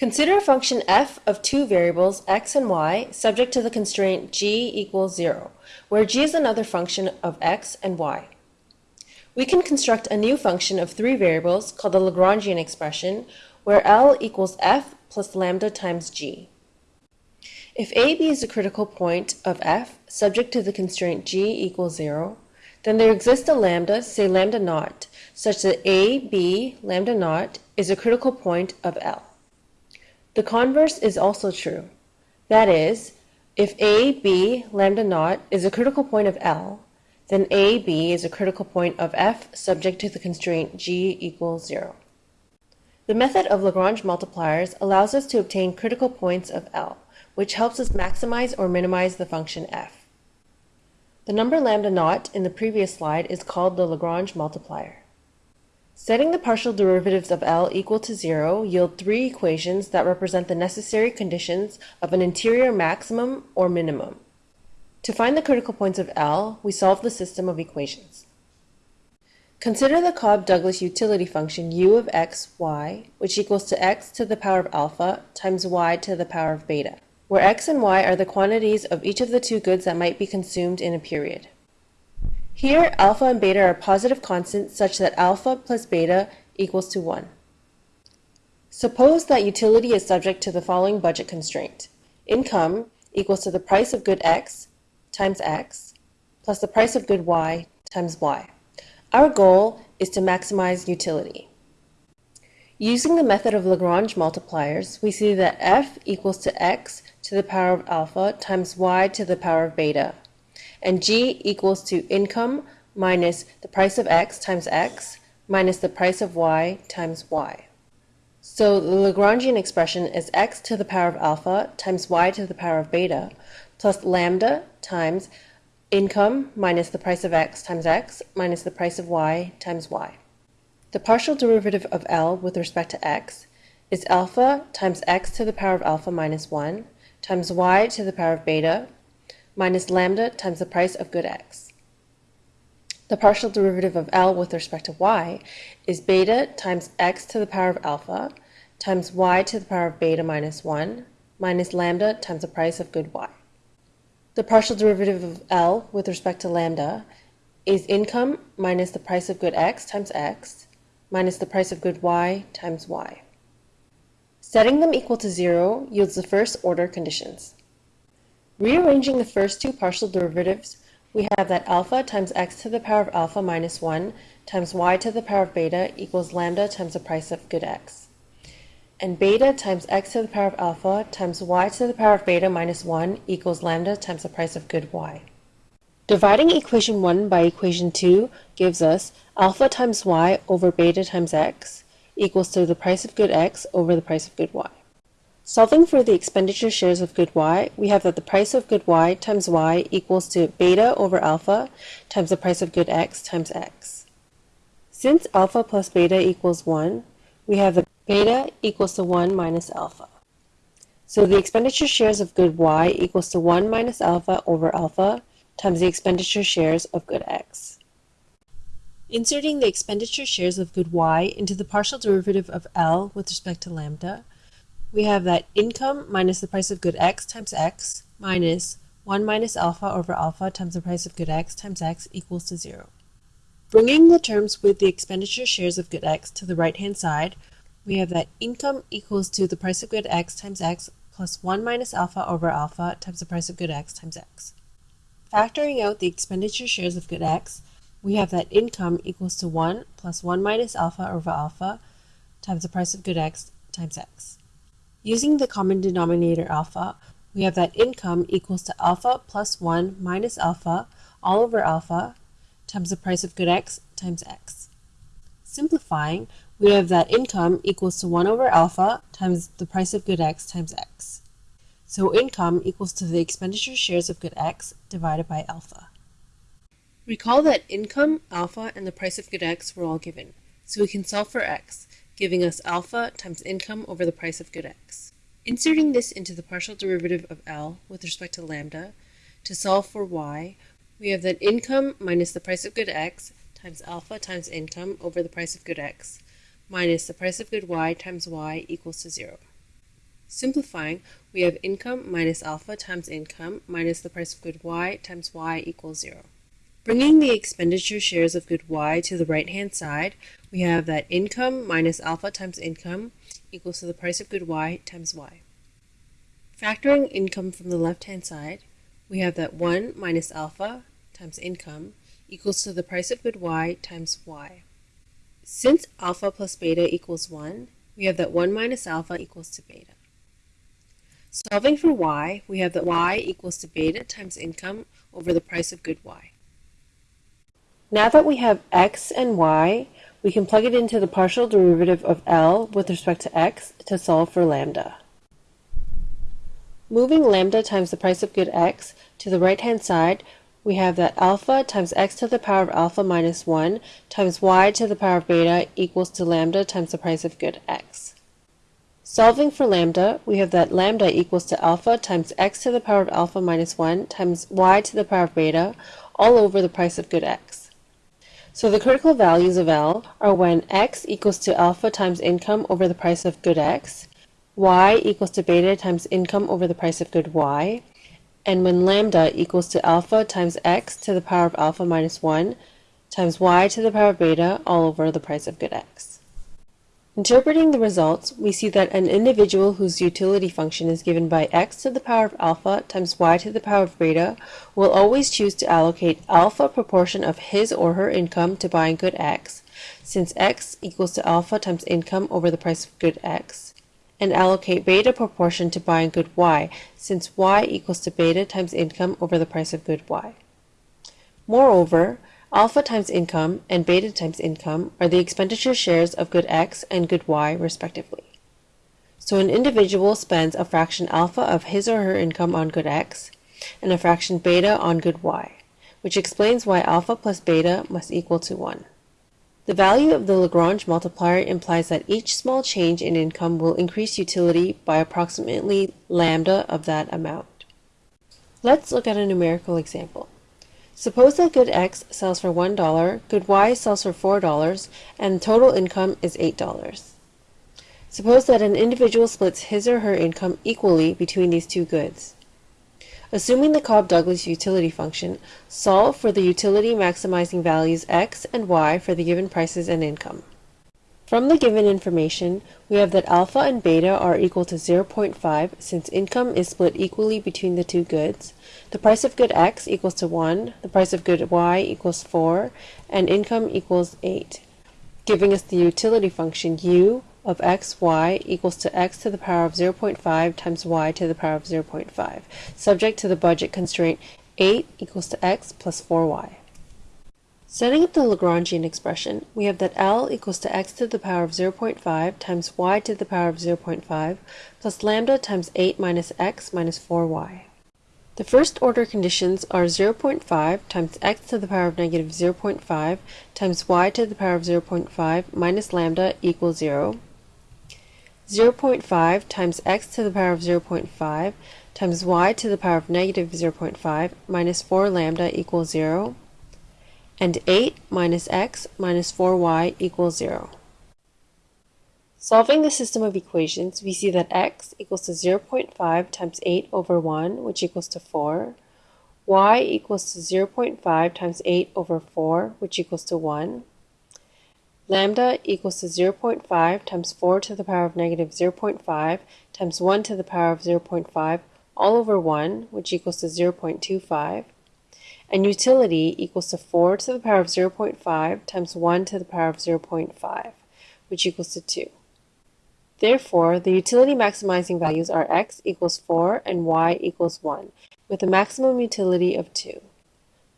Consider a function f of two variables x and y subject to the constraint g equals 0, where g is another function of x and y. We can construct a new function of three variables called the Lagrangian expression, where L equals f plus lambda times g. If AB is a critical point of f subject to the constraint g equals 0, then there exists a lambda, say lambda naught, such that AB lambda naught is a critical point of L. The converse is also true. That is, if AB lambda naught is a critical point of L, then AB is a critical point of F subject to the constraint G equals 0. The method of Lagrange multipliers allows us to obtain critical points of L, which helps us maximize or minimize the function f. The number lambda naught in the previous slide is called the Lagrange multiplier. Setting the partial derivatives of L equal to zero yield three equations that represent the necessary conditions of an interior maximum or minimum. To find the critical points of L, we solve the system of equations. Consider the Cobb-Douglas utility function u of x, y, which equals to x to the power of alpha times y to the power of beta, where x and y are the quantities of each of the two goods that might be consumed in a period. Here, alpha and beta are positive constants such that alpha plus beta equals to 1. Suppose that utility is subject to the following budget constraint. Income equals to the price of good x times x plus the price of good y times y. Our goal is to maximize utility. Using the method of Lagrange multipliers, we see that f equals to x to the power of alpha times y to the power of beta and G equals to income minus the price of X times X minus the price of Y times Y. So the Lagrangian expression is X to the power of alpha times Y to the power of beta plus lambda times income minus the price of X times X minus the price of Y times Y. The partial derivative of L with respect to X is alpha times X to the power of alpha minus 1 times Y to the power of beta minus lambda times the price of good x. The partial derivative of L with respect to y is beta times x to the power of alpha times y to the power of beta minus 1 minus lambda times the price of good y. The partial derivative of L with respect to lambda is income minus the price of good x times x minus the price of good y times y. Setting them equal to 0 yields the first order conditions. Rearranging the first two partial derivatives, we have that alpha times x to the power of alpha minus 1 times y to the power of beta equals lambda times the price of good x. And beta times x to the power of alpha times y to the power of beta minus 1 equals lambda times the price of good y. Dividing equation 1 by equation 2 gives us alpha times y over beta times x equals to the price of good x over the price of good y. Solving for the expenditure shares of good y, we have that the price of good y times y equals to beta over alpha times the price of good x times x. Since alpha plus beta equals 1, we have that beta equals to 1 minus alpha. So the expenditure shares of good y equals to 1 minus alpha over alpha times the expenditure shares of good x. Inserting the expenditure shares of good y into the partial derivative of L with respect to lambda, we have that income minus the price of good x times x minus 1 minus alpha over alpha times the price of good x times x equals to 0. Bringing the terms with the expenditure shares of good x to the right-hand side, we have that income equals to the price of good x times x plus 1 minus alpha over alpha times the price of good x times x. Factoring out the expenditure shares of good x, we have that income equals to 1 plus 1 minus alpha over alpha times the price of good x times x. Using the common denominator alpha, we have that income equals to alpha plus 1 minus alpha all over alpha times the price of good x times x. Simplifying, we have that income equals to 1 over alpha times the price of good x times x. So income equals to the expenditure shares of good x divided by alpha. Recall that income, alpha, and the price of good x were all given, so we can solve for x giving us alpha times income over the price of good x. Inserting this into the partial derivative of L with respect to lambda, to solve for y, we have that income minus the price of good x times alpha times income over the price of good x minus the price of good y times y equals to 0. Simplifying, we have income minus alpha times income minus the price of good y times y equals 0. Bringing the expenditure shares of good y to the right-hand side, we have that income minus alpha times income equals to the price of good y times y. Factoring income from the left-hand side, we have that 1 minus alpha times income equals to the price of good y times y. Since alpha plus beta equals 1, we have that 1 minus alpha equals to beta. Solving for y, we have that y equals to beta times income over the price of good y. Now that we have x and y, we can plug it into the partial derivative of L with respect to x to solve for lambda. Moving lambda times the price of good x to the right-hand side, we have that alpha times x to the power of alpha minus 1 times y to the power of beta equals to lambda times the price of good x. Solving for lambda, we have that lambda equals to alpha times x to the power of alpha minus 1 times y to the power of beta all over the price of good x. So the critical values of L are when x equals to alpha times income over the price of good x, y equals to beta times income over the price of good y, and when lambda equals to alpha times x to the power of alpha minus 1 times y to the power of beta all over the price of good x. Interpreting the results, we see that an individual whose utility function is given by x to the power of alpha times y to the power of beta will always choose to allocate alpha proportion of his or her income to buying good x, since x equals to alpha times income over the price of good x, and allocate beta proportion to buying good y, since y equals to beta times income over the price of good y. Moreover, Alpha times income and beta times income are the expenditure shares of good X and good Y, respectively. So an individual spends a fraction alpha of his or her income on good X and a fraction beta on good Y, which explains why alpha plus beta must equal to 1. The value of the Lagrange multiplier implies that each small change in income will increase utility by approximately lambda of that amount. Let's look at a numerical example. Suppose that good X sells for $1, good Y sells for $4, and total income is $8. Suppose that an individual splits his or her income equally between these two goods. Assuming the Cobb-Douglas utility function, solve for the utility maximizing values x and y for the given prices and income. From the given information, we have that alpha and beta are equal to 0.5 since income is split equally between the two goods, the price of good x equals to 1, the price of good y equals 4, and income equals 8, giving us the utility function u of x, y equals to x to the power of 0.5 times y to the power of 0.5, subject to the budget constraint 8 equals to x plus 4y. Setting up the Lagrangian expression, we have that L equals to x to the power of 0.5 times y to the power of 0.5 plus lambda times 8 minus x minus 4y. The first order conditions are 0.5 times x to the power of negative 0.5 times y to the power of 0.5 minus lambda equals 0. 0.5 times x to the power of 0.5 times y to the power of negative 0.5 minus 4 lambda equals 0 and 8 minus x minus 4y equals 0. Solving the system of equations, we see that x equals to 0.5 times 8 over 1, which equals to 4. y equals to 0.5 times 8 over 4, which equals to 1. Lambda equals to 0.5 times 4 to the power of negative 0.5 times 1 to the power of 0.5 all over 1, which equals to 0.25 and utility equals to 4 to the power of 0.5 times 1 to the power of 0.5, which equals to 2. Therefore, the utility maximizing values are x equals 4 and y equals 1, with a maximum utility of 2.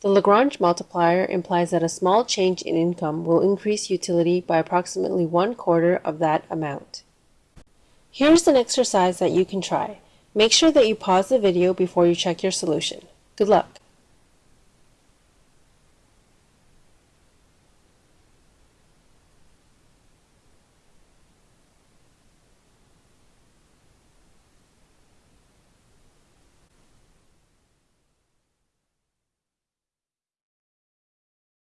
The Lagrange multiplier implies that a small change in income will increase utility by approximately one quarter of that amount. Here's an exercise that you can try. Make sure that you pause the video before you check your solution. Good luck!